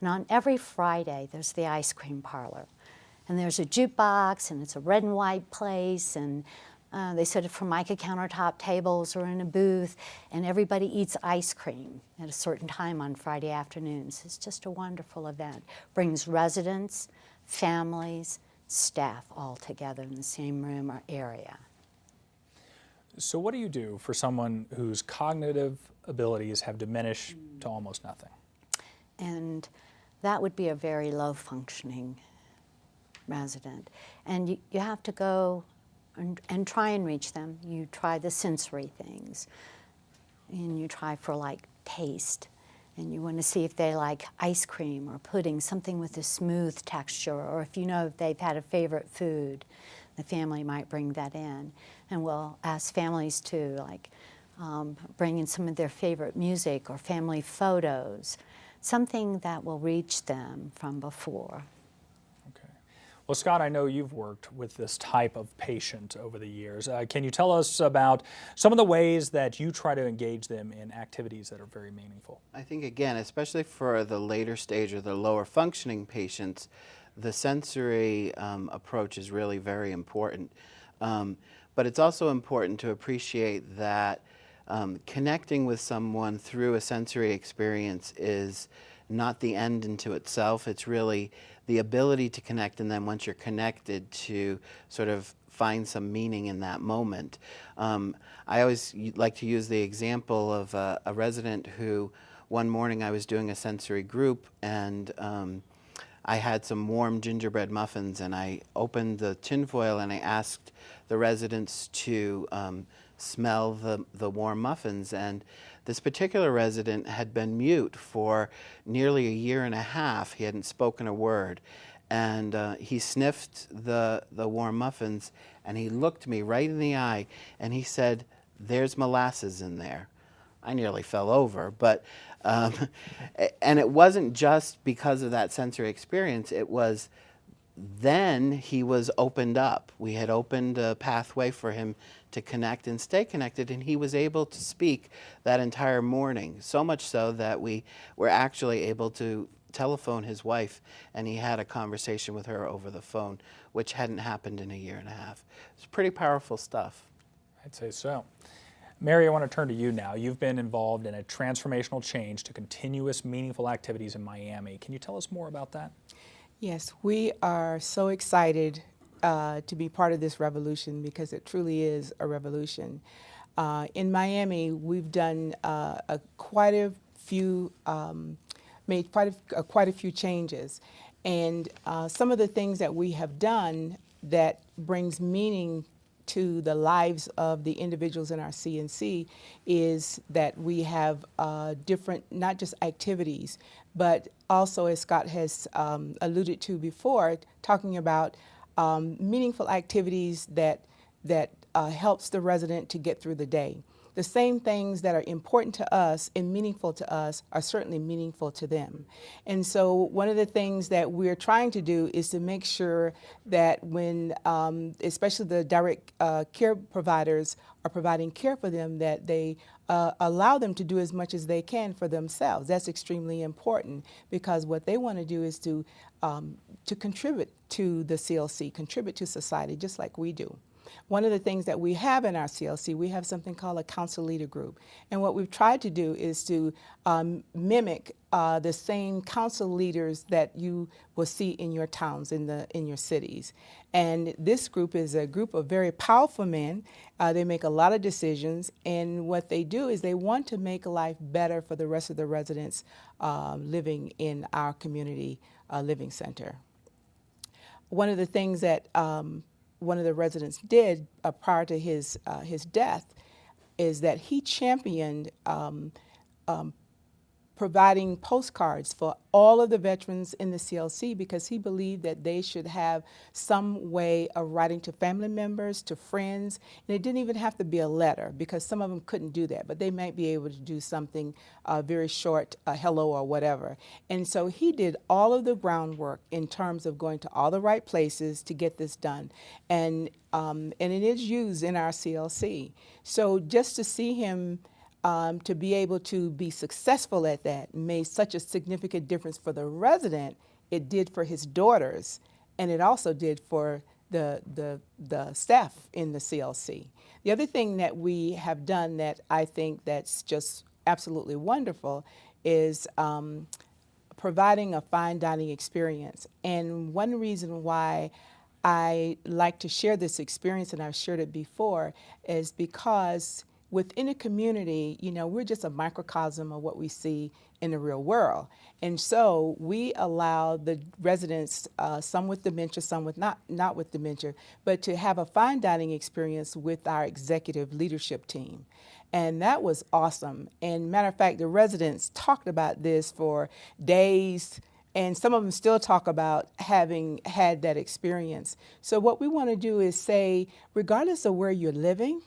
And on every Friday, there's the ice cream parlor. And there's a jukebox, and it's a red and white place, and uh, they set it formica countertop tables or in a booth, and everybody eats ice cream at a certain time on Friday afternoons. It's just a wonderful event. Brings residents, families, staff all together in the same room or area. So what do you do for someone whose cognitive abilities have diminished to almost nothing? And that would be a very low functioning resident. And you, you have to go and, and try and reach them. You try the sensory things. And you try for like taste. And you want to see if they like ice cream or pudding, something with a smooth texture, or if you know if they've had a favorite food, the family might bring that in. And we'll ask families to like um, bring in some of their favorite music or family photos, something that will reach them from before. Okay. Well, Scott, I know you've worked with this type of patient over the years. Uh, can you tell us about some of the ways that you try to engage them in activities that are very meaningful? I think, again, especially for the later stage or the lower functioning patients, the sensory um, approach is really very important. Um, but it's also important to appreciate that um, connecting with someone through a sensory experience is not the end into itself. It's really the ability to connect and then once you're connected to sort of find some meaning in that moment. Um, I always like to use the example of a, a, resident who one morning I was doing a sensory group and um, I had some warm gingerbread muffins and I opened the tinfoil and I asked the residents to um, smell the, the warm muffins and this particular resident had been mute for nearly a year and a half. He hadn't spoken a word. And uh, he sniffed the, the warm muffins and he looked me right in the eye and he said, there's molasses in there. I nearly fell over, but, um, and it wasn't just because of that sensory experience, it was then he was opened up. We had opened a pathway for him to connect and stay connected, and he was able to speak that entire morning, so much so that we were actually able to telephone his wife, and he had a conversation with her over the phone, which hadn't happened in a year and a half. It's pretty powerful stuff. I'd say so. Mary, I want to turn to you now. You've been involved in a transformational change to continuous, meaningful activities in Miami. Can you tell us more about that? Yes, we are so excited uh, to be part of this revolution because it truly is a revolution. Uh, in Miami, we've done uh, a, quite a few, um, made quite a, quite a few changes. And uh, some of the things that we have done that brings meaning to the lives of the individuals in our CLC is that we have uh, different, not just activities, but also, as Scott has um, alluded to before, talking about um, meaningful activities that, that uh, helps the resident to get through the day the same things that are important to us and meaningful to us are certainly meaningful to them. And so one of the things that we're trying to do is to make sure that when, um, especially the direct uh, care providers are providing care for them, that they uh, allow them to do as much as they can for themselves. That's extremely important because what they want to do is to, um, to contribute to the CLC, contribute to society just like we do. One of the things that we have in our CLC, we have something called a council leader group. And what we've tried to do is to um, mimic uh, the same council leaders that you will see in your towns, in, the, in your cities. And this group is a group of very powerful men. Uh, they make a lot of decisions, and what they do is they want to make life better for the rest of the residents uh, living in our community uh, living center. One of the things that um, one of the residents did uh, prior to his, uh, his death is that he championed um, um, providing postcards for all of the veterans in the CLC because he believed that they should have some way of writing to family members, to friends, and it didn't even have to be a letter because some of them couldn't do that, but they might be able to do something uh, very short, uh, hello or whatever. And so he did all of the groundwork in terms of going to all the right places to get this done. And, um, and it is used in our CLC. So just to see him um, to be able to be successful at that made such a significant difference for the resident, it did for his daughters, and it also did for the, the, the staff in the CLC. The other thing that we have done that I think that's just absolutely wonderful is um, providing a fine dining experience. And one reason why I like to share this experience, and I've shared it before, is because within a community, you know, we're just a microcosm of what we see in the real world. And so we allow the residents, uh, some with dementia, some with not, not with dementia, but to have a fine dining experience with our executive leadership team. And that was awesome. And matter of fact, the residents talked about this for days, and some of them still talk about having had that experience. So what we want to do is say, regardless of where you're living,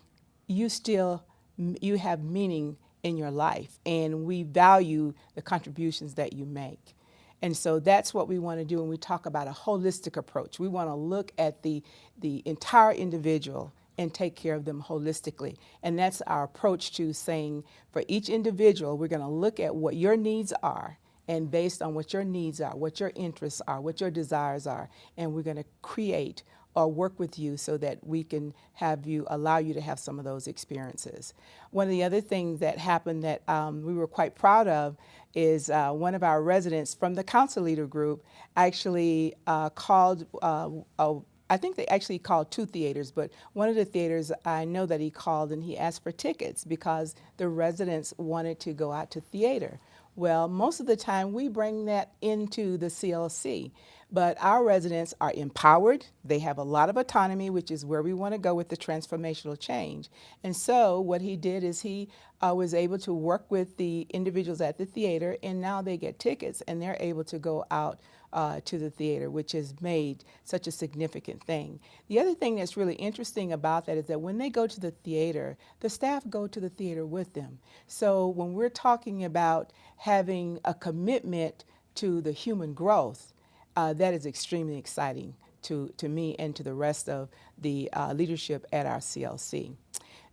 you still you have meaning in your life, and we value the contributions that you make. And so that's what we want to do when we talk about a holistic approach. We want to look at the, the entire individual and take care of them holistically. And that's our approach to saying for each individual, we're going to look at what your needs are and based on what your needs are, what your interests are, what your desires are, and we're going to create or work with you so that we can have you allow you to have some of those experiences. One of the other things that happened that um, we were quite proud of is uh, one of our residents from the council leader group actually uh, called uh, a I think they actually called two theaters, but one of the theaters I know that he called and he asked for tickets because the residents wanted to go out to theater. Well, most of the time we bring that into the CLC, but our residents are empowered. They have a lot of autonomy, which is where we want to go with the transformational change. And so what he did is he uh, was able to work with the individuals at the theater, and now they get tickets and they're able to go out uh, to the theater, which has made such a significant thing. The other thing that's really interesting about that is that when they go to the theater, the staff go to the theater with them. So when we're talking about having a commitment to the human growth, uh, that is extremely exciting to, to me and to the rest of the uh, leadership at our CLC.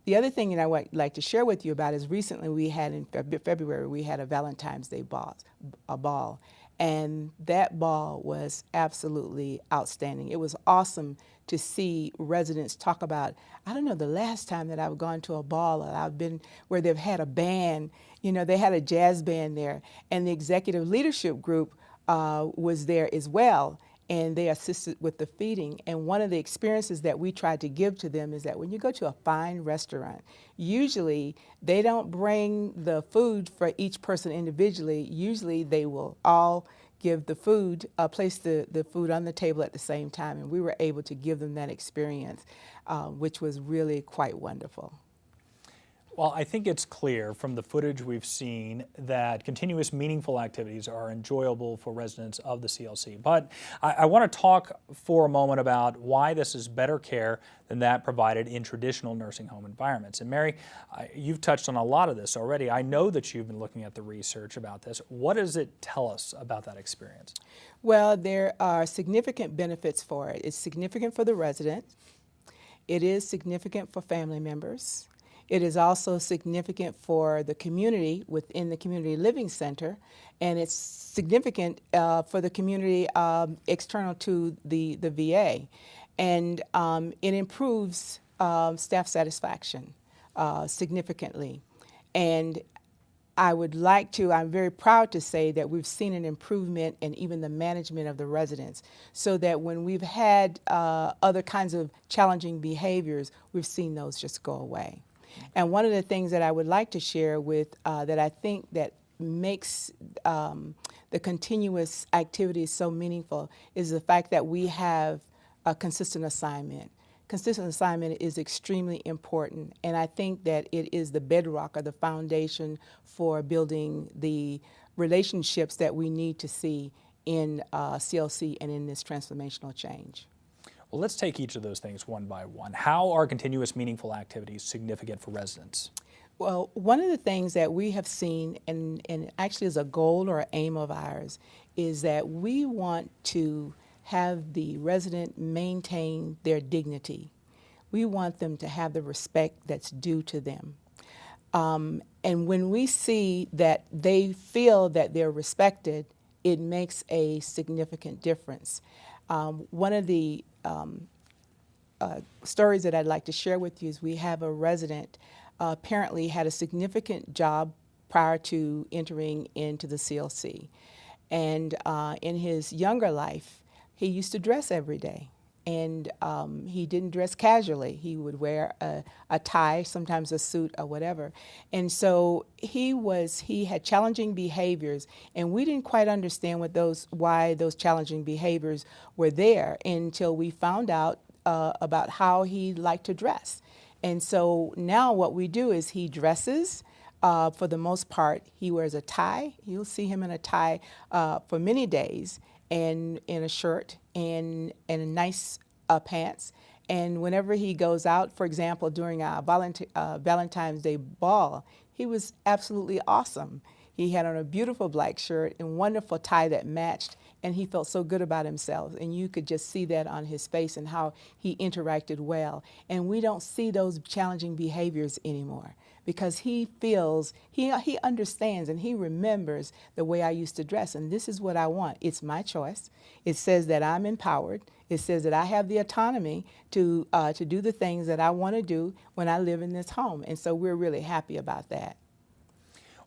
The other thing that I would like to share with you about is recently we had in February, we had a Valentine's Day ball, a ball. And that ball was absolutely outstanding. It was awesome to see residents talk about, I don't know, the last time that I've gone to a ball or I've been where they've had a band, you know, they had a jazz band there. And the executive leadership group uh, was there as well and they assisted with the feeding. And one of the experiences that we tried to give to them is that when you go to a fine restaurant, usually they don't bring the food for each person individually. Usually they will all give the food, uh, place the, the food on the table at the same time. And we were able to give them that experience, uh, which was really quite wonderful. Well, I think it's clear from the footage we've seen that continuous meaningful activities are enjoyable for residents of the CLC. But I, I want to talk for a moment about why this is better care than that provided in traditional nursing home environments. And Mary, I, you've touched on a lot of this already. I know that you've been looking at the research about this. What does it tell us about that experience? Well, there are significant benefits for it. It's significant for the resident. It is significant for family members. It is also significant for the community within the Community Living Center, and it's significant uh, for the community um, external to the, the VA. And um, it improves um, staff satisfaction uh, significantly. And I would like to, I'm very proud to say that we've seen an improvement in even the management of the residents so that when we've had uh, other kinds of challenging behaviors, we've seen those just go away. And one of the things that I would like to share with uh, that I think that makes um, the continuous activities so meaningful is the fact that we have a consistent assignment. Consistent assignment is extremely important, and I think that it is the bedrock or the foundation for building the relationships that we need to see in uh, CLC and in this transformational change. Well, let's take each of those things one by one. How are continuous meaningful activities significant for residents? Well, one of the things that we have seen, and, and actually is a goal or aim of ours, is that we want to have the resident maintain their dignity. We want them to have the respect that's due to them. Um, and when we see that they feel that they're respected, it makes a significant difference. Um, one of the um, uh, stories that I'd like to share with you is we have a resident uh, apparently had a significant job prior to entering into the CLC. And uh, in his younger life, he used to dress every day. And um, he didn't dress casually. He would wear a, a tie, sometimes a suit or whatever. And so he was, he had challenging behaviors, and we didn't quite understand what those, why those challenging behaviors were there until we found out uh, about how he liked to dress. And so now what we do is he dresses. Uh, for the most part, he wears a tie. You'll see him in a tie uh, for many days, and in a shirt and and nice uh, pants. And whenever he goes out, for example, during our Valent- uh, Valentine's Day ball, he was absolutely awesome. He had on a beautiful black shirt and wonderful tie that matched, and he felt so good about himself. And you could just see that on his face and how he interacted well. And we don't see those challenging behaviors anymore because he feels, he, he understands and he remembers the way I used to dress. And this is what I want. It's my choice. It says that I'm empowered. It says that I have the autonomy to, uh, to do the things that I want to do when I live in this home. And so we're really happy about that.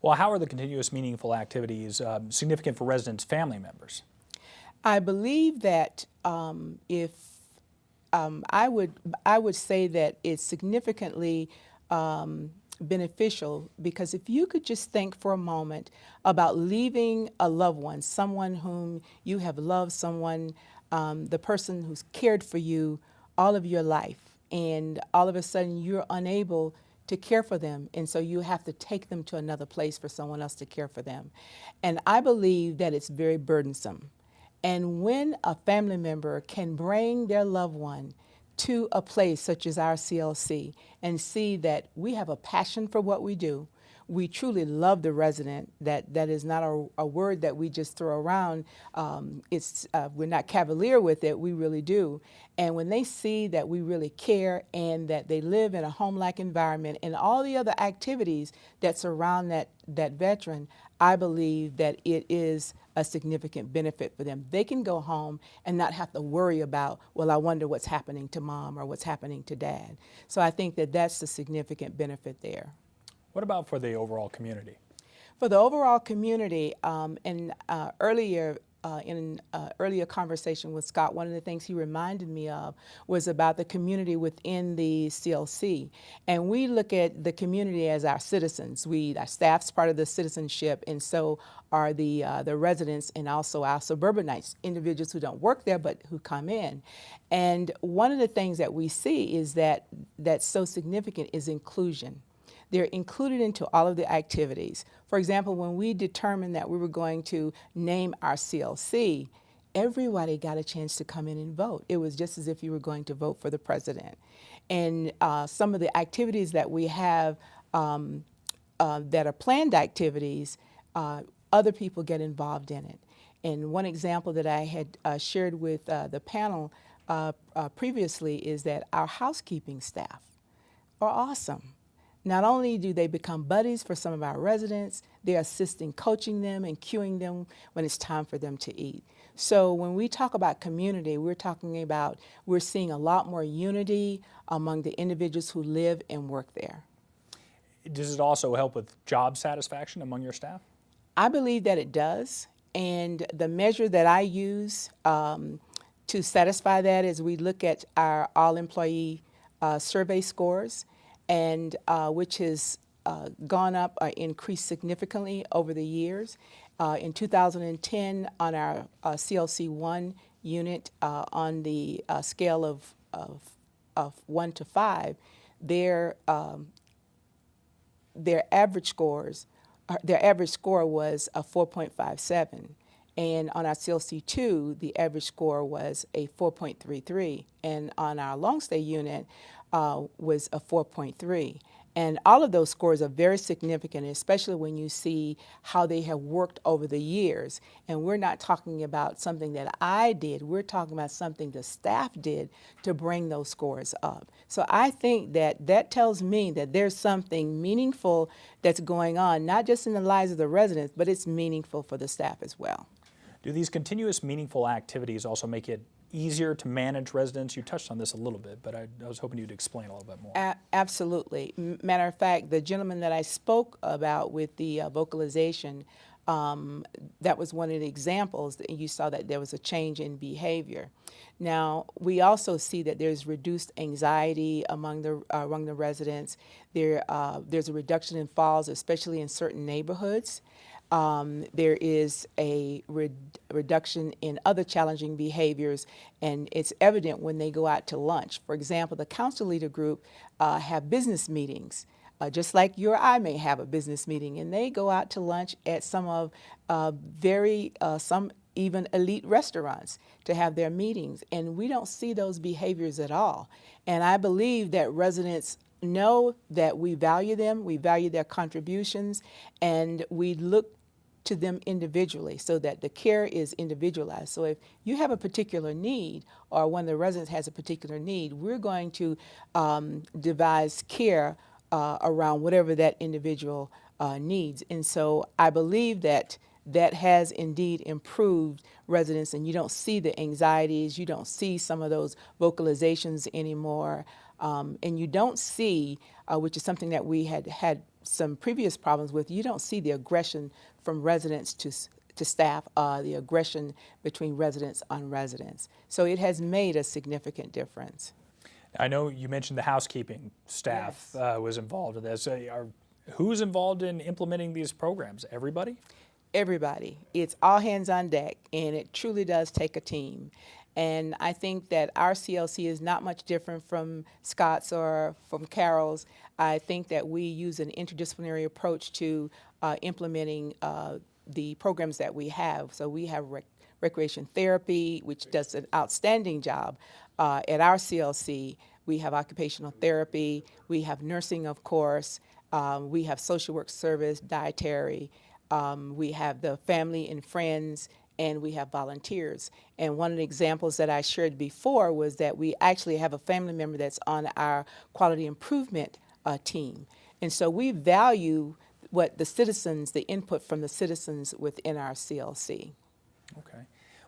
Well, how are the continuous meaningful activities um, significant for residents' family members? I believe that um, if um, I would, I would say that it's significantly um, beneficial because if you could just think for a moment about leaving a loved one, someone whom you have loved, someone, um, the person who's cared for you all of your life, and all of a sudden you're unable to care for them, and so you have to take them to another place for someone else to care for them. And I believe that it's very burdensome. And when a family member can bring their loved one to a place such as our CLC and see that we have a passion for what we do, we truly love the resident. That that is not a, a word that we just throw around. Um, it's uh, we're not cavalier with it. We really do. And when they see that we really care and that they live in a home-like environment and all the other activities that surround that that veteran, I believe that it is a significant benefit for them. They can go home and not have to worry about, well, I wonder what's happening to mom or what's happening to dad. So I think that that's the significant benefit there. What about for the overall community? For the overall community, um, uh, earlier uh, in uh, earlier conversation with Scott, one of the things he reminded me of was about the community within the CLC. And we look at the community as our citizens. We, our staff's part of the citizenship, and so are the, uh, the residents and also our suburbanites, individuals who don't work there but who come in. And one of the things that we see is that that's so significant is inclusion. They're included into all of the activities. For example, when we determined that we were going to name our CLC, everybody got a chance to come in and vote. It was just as if you were going to vote for the president. And uh, some of the activities that we have um, uh, that are planned activities, uh, other people get involved in it. And one example that I had uh, shared with uh, the panel uh, previously is that our housekeeping staff are awesome. Not only do they become buddies for some of our residents, they're assisting coaching them and cueing them when it's time for them to eat. So when we talk about community, we're talking about we're seeing a lot more unity among the individuals who live and work there. Does it also help with job satisfaction among your staff? I believe that it does. And the measure that I use um, to satisfy that is we look at our all employee uh, survey scores and uh, which has uh, gone up or increased significantly over the years. Uh, in 2010, on our uh, CLC1 unit, uh, on the uh, scale of, of, of, one to five, their, um, their average scores, their average score was a 4.57. And on our CLC2, the average score was a 4.33. And on our long stay unit, uh, was a 4.3. And all of those scores are very significant, especially when you see how they have worked over the years. And we're not talking about something that I did, we're talking about something the staff did to bring those scores up. So I think that that tells me that there's something meaningful that's going on, not just in the lives of the residents, but it's meaningful for the staff as well. Do these continuous meaningful activities also make it easier to manage residents? You touched on this a little bit, but I, I was hoping you'd explain a little bit more. A- absolutely. Matter of fact, the gentleman that I spoke about with the uh, vocalization, um, that was one of the examples that you saw that there was a change in behavior. Now, we also see that there's reduced anxiety among the uh, among the residents. There, uh, there's a reduction in falls, especially in certain neighborhoods. Um, there is a re- reduction in other challenging behaviors, and it's evident when they go out to lunch. For example, the council leader group uh, have business meetings, uh, just like you or I may have a business meeting, and they go out to lunch at some of uh, very uh, some even elite restaurants to have their meetings, and we don't see those behaviors at all. And I believe that residents know that we value them, we value their contributions, and we look to them individually so that the care is individualized. So if you have a particular need or one of the residents has a particular need, we're going to um, devise care uh, around whatever that individual uh, needs. And so I believe that that has indeed improved residents and you don't see the anxieties, you don't see some of those vocalizations anymore. Um, and you don't see, uh, which is something that we had had some previous problems with, you don't see the aggression from residents to, to staff, uh, the aggression between residents on residents. So it has made a significant difference. I know you mentioned the housekeeping staff uh, was involved in this. Uh, are, who's involved in implementing these programs? Everybody? everybody. It's all hands on deck, and it truly does take a team. And I think that our CLC is not much different from Scott's or from Carol's. I think that we use an interdisciplinary approach to uh, implementing uh, the programs that we have. So we have rec- recreation therapy, which does an outstanding job uh, at our CLC. We have occupational therapy. We have nursing, of course. Um, we have social work service, dietary. Um, we have the family and friends, and we have volunteers. And one of the examples that I shared before was that we actually have a family member that's on our quality improvement uh, team. And so we value what the citizens, the input from the citizens within our CLC. Okay.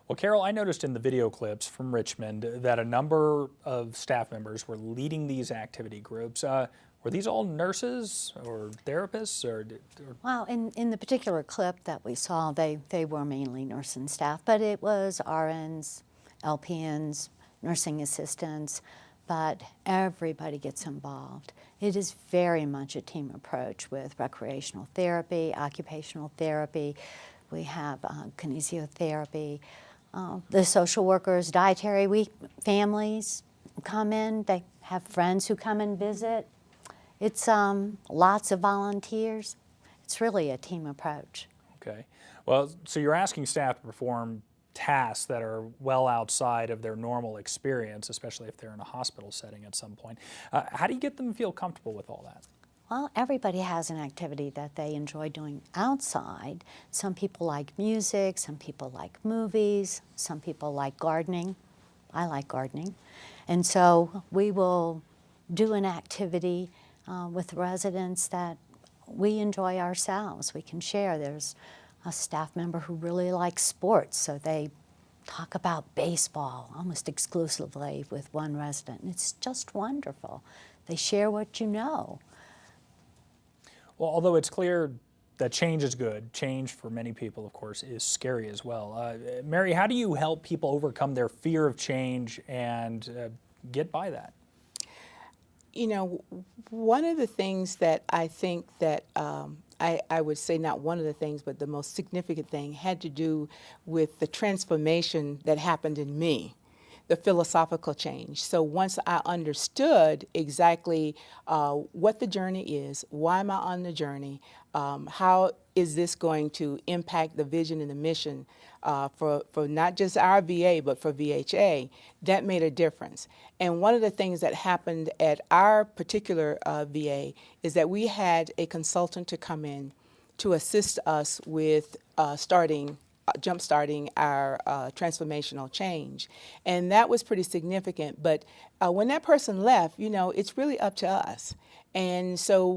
Well, Carol, I noticed in the video clips from Richmond that a number of staff members were leading these activity groups. Uh, were these all nurses or therapists or, or Well, in, in the particular clip that we saw, they, they were mainly nursing staff, but it was RNs, LPNs, nursing assistants, but everybody gets involved. It is very much a team approach with recreational therapy, occupational therapy. We have uh, kinesiotherapy. Uh, the social workers, dietary we, families come in. They have friends who come and visit. It's um, lots of volunteers. It's really a team approach. Okay. Well, so you're asking staff to perform tasks that are well outside of their normal experience, especially if they're in a hospital setting at some point. Uh, how do you get them to feel comfortable with all that? Well, everybody has an activity that they enjoy doing outside. Some people like music, some people like movies, some people like gardening. I like gardening. And so we will do an activity uh, with residents that we enjoy ourselves. We can share. There's a staff member who really likes sports, so they talk about baseball almost exclusively with one resident. And it's just wonderful. They share what you know. Well, although it's clear that change is good, change for many people, of course, is scary as well. Uh, Mary, how do you help people overcome their fear of change and uh, get by that? You know, one of the things that I think that um, I, I would say not one of the things, but the most significant thing had to do with the transformation that happened in me, the philosophical change. So once I understood exactly uh, what the journey is, why am I on the journey, um, how is this going to impact the vision and the mission uh, for, for not just our VA, but for VHA, that made a difference. And one of the things that happened at our particular uh, VA is that we had a consultant to come in to assist us with uh, starting, uh, jump-starting our uh, transformational change. And that was pretty significant. But uh, when that person left, you know, it's really up to us. And so